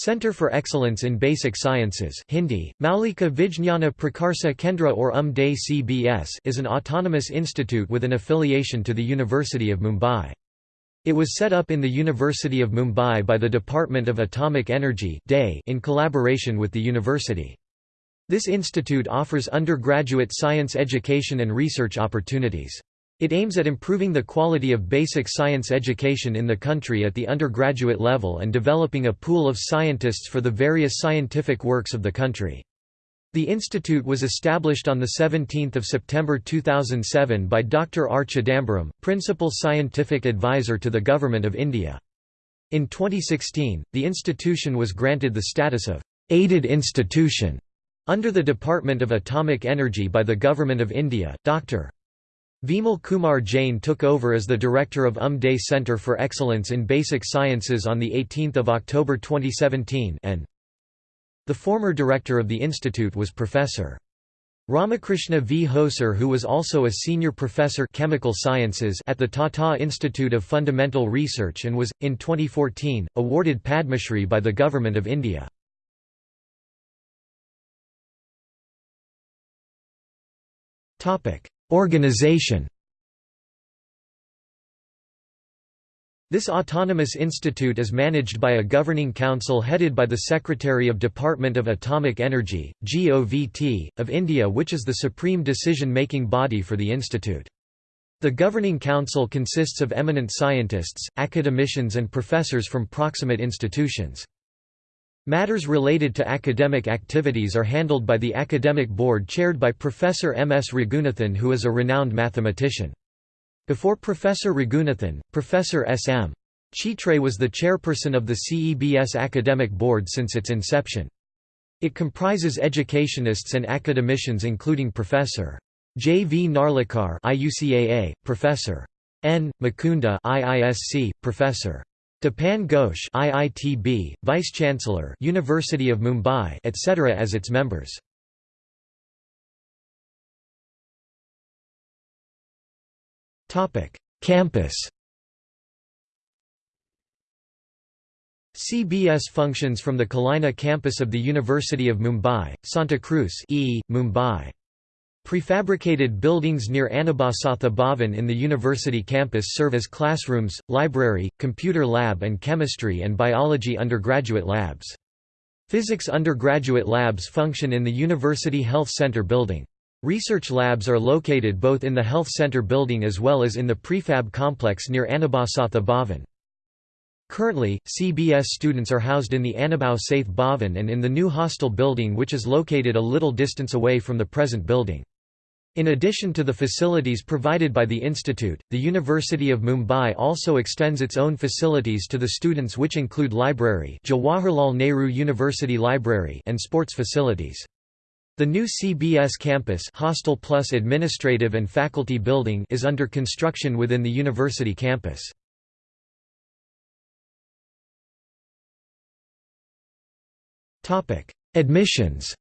Center for Excellence in Basic Sciences Hindi, Maulika Vijnana Prakarsa Kendra or UM-DAE CBS is an autonomous institute with an affiliation to the University of Mumbai. It was set up in the University of Mumbai by the Department of Atomic Energy in collaboration with the university. This institute offers undergraduate science education and research opportunities. It aims at improving the quality of basic science education in the country at the undergraduate level and developing a pool of scientists for the various scientific works of the country. The institute was established on 17 September 2007 by Dr. R. Chidambaram, Principal Scientific Advisor to the Government of India. In 2016, the institution was granted the status of «aided institution» under the Department of Atomic Energy by the Government of India. Dr. Vimal Kumar Jain took over as the director of UM-DAE Centre for Excellence in Basic Sciences on 18 October 2017 and the former director of the institute was Professor. Ramakrishna V. Hosur who was also a senior professor chemical sciences at the Tata Institute of Fundamental Research and was, in 2014, awarded Padma Shri by the Government of India. Organization This autonomous institute is managed by a governing council headed by the Secretary of Department of Atomic Energy, GOVT, of India which is the supreme decision-making body for the institute. The governing council consists of eminent scientists, academicians and professors from proximate institutions. Matters related to academic activities are handled by the academic board chaired by Professor M. S. Raghunathan who is a renowned mathematician. Before Professor Raghunathan, Professor S. M. Chitre was the chairperson of the CEBS academic board since its inception. It comprises educationists and academicians including Professor. J. V. Narlikar IUCAA, Professor. N. Mukunda IISC, Professor. Tapan Ghosh IITB, Vice-Chancellor University of Mumbai etc. as its members. Topic: Campus CBS functions from the Kalina campus of the University of Mumbai, Santa Cruz e, Mumbai. Prefabricated buildings near Annabhau Sathe Bhavan in the university campus serve as classrooms, library, computer lab and chemistry and biology undergraduate labs. Physics undergraduate labs function in the University Health Center building. Research labs are located both in the Health Center building as well as in the prefab complex near Annabhau Sathe Bhavan. Currently, CBS students are housed in the Annabhau Sathe Bhavan and in the new hostel building which is located a little distance away from the present building. In addition to the facilities provided by the institute, the University of Mumbai also extends its own facilities to the students which include library Jawaharlal Nehru University Library and sports facilities. The new CBS campus Hostel Plus Administrative and Faculty Building is under construction within the university campus. Admissions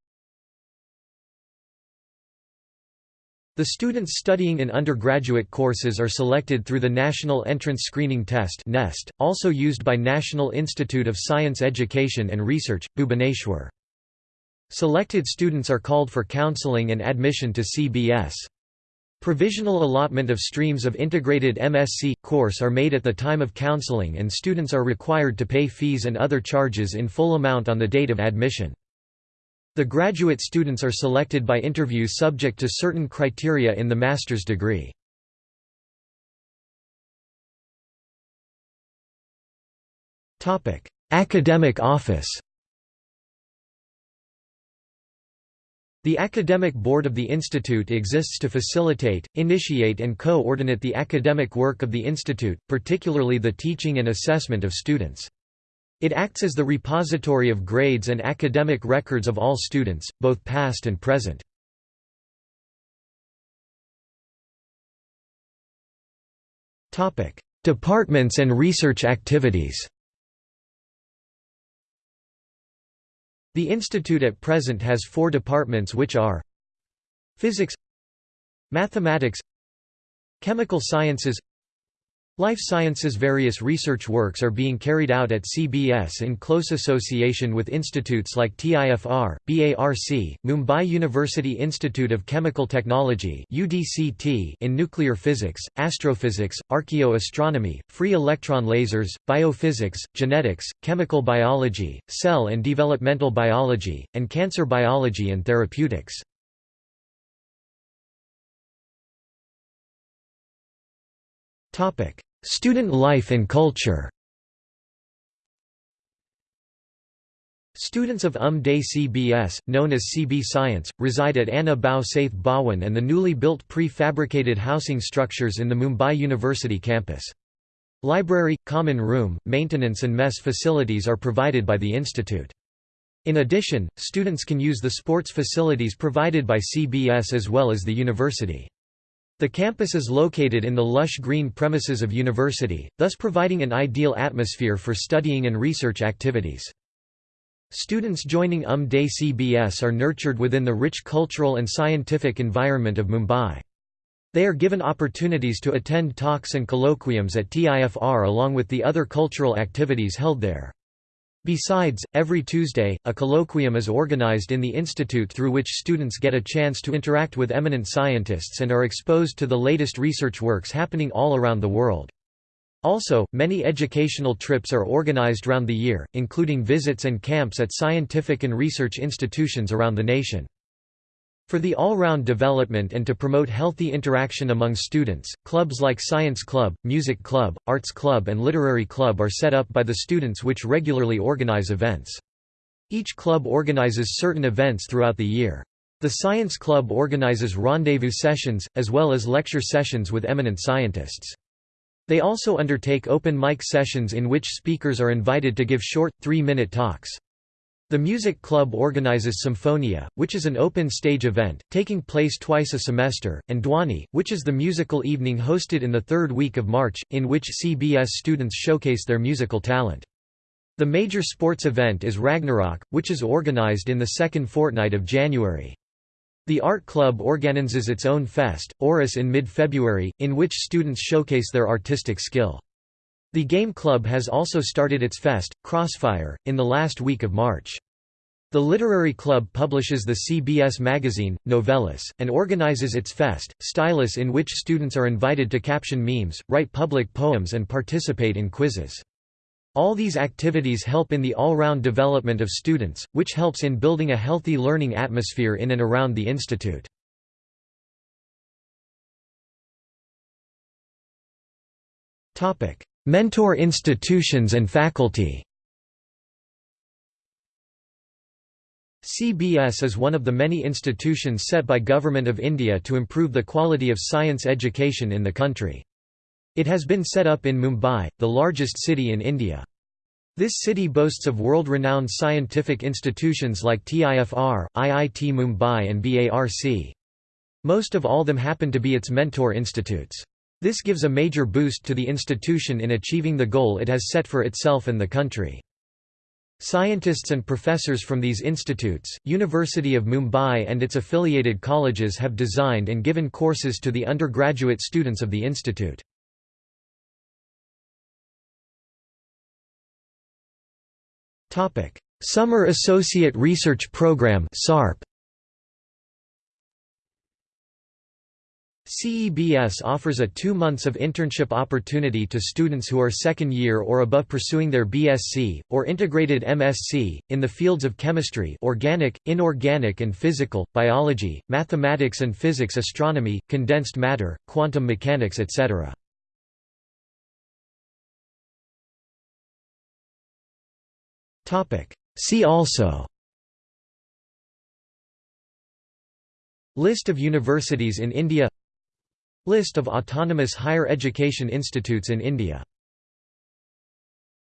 The students studying in undergraduate courses are selected through the National Entrance Screening Test (NEST), also used by National Institute of Science Education and Research, Bhubaneswar. Selected students are called for counseling and admission to CBS. Provisional allotment of streams of integrated MSc course are made at the time of counseling and students are required to pay fees and other charges in full amount on the date of admission. The graduate students are selected by interview subject to certain criteria in the master's degree. Academic office The academic board of the institute exists to facilitate, initiate and co-ordinate the academic work of the institute, particularly the teaching and assessment of students. It acts as the repository of grades and academic records of all students, both past and present. Departments and research activities The institute at present has four departments which are Physics Mathematics Chemical Sciences Life sciences Various research works are being carried out at CBS in close association with institutes like TIFR, BARC, Mumbai University Institute of Chemical Technology UDCT in nuclear physics, astrophysics, archaeoastronomy, free electron lasers, biophysics, genetics, chemical biology, cell and developmental biology, and cancer biology and therapeutics. Student life and culture Students of UMD CBS, known as CB Science, reside at Annabhau Sathe Bhawan and the newly built pre-fabricated housing structures in the Mumbai University campus. Library, common room, maintenance and mess facilities are provided by the institute. In addition, students can use the sports facilities provided by CBS as well as the university. The campus is located in the lush green premises of university, thus providing an ideal atmosphere for studying and research activities. Students joining UMD CBS are nurtured within the rich cultural and scientific environment of Mumbai. They are given opportunities to attend talks and colloquiums at TIFR along with the other cultural activities held there. Besides, every Tuesday, a colloquium is organized in the institute through which students get a chance to interact with eminent scientists and are exposed to the latest research works happening all around the world. Also, many educational trips are organized round the year, including visits and camps at scientific and research institutions around the nation. For the all-round development and to promote healthy interaction among students, clubs like Science Club, Music Club, Arts Club and Literary Club are set up by the students which regularly organize events. Each club organizes certain events throughout the year. The Science Club organizes rendezvous sessions, as well as lecture sessions with eminent scientists. They also undertake open mic sessions in which speakers are invited to give short, three-minute talks. The Music Club organizes Symphonia, which is an open stage event, taking place twice a semester, and Dwani, which is the musical evening hosted in the third week of March, in which CBS students showcase their musical talent. The major sports event is Ragnarok, which is organized in the second fortnight of January. The Art Club organizes its own fest, Auris in mid-February, in which students showcase their artistic skill. The Game Club has also started its fest, Crossfire, in the last week of March. The Literary Club publishes the CBS magazine, Novellas, and organizes its fest, Stylus in which students are invited to caption memes, write public poems and participate in quizzes. All these activities help in the all-round development of students, which helps in building a healthy learning atmosphere in and around the institute. Mentor institutions and faculty CBS is one of the many institutions set by Government of India to improve the quality of science education in the country. It has been set up in Mumbai, the largest city in India. This city boasts of world-renowned scientific institutions like TIFR, IIT Mumbai and BARC. Most of all them happen to be its mentor institutes. This gives a major boost to the institution in achieving the goal it has set for itself and the country. Scientists and professors from these institutes, University of Mumbai and its affiliated colleges have designed and given courses to the undergraduate students of the institute. Summer Associate Research Program SARP CEBS offers a two months of internship opportunity to students who are second year or above pursuing their BSc, or integrated MSc, in the fields of chemistry organic, inorganic and physical, biology, mathematics and physics astronomy, condensed matter, quantum mechanics etc. See also List of universities in India List of autonomous higher education institutes in India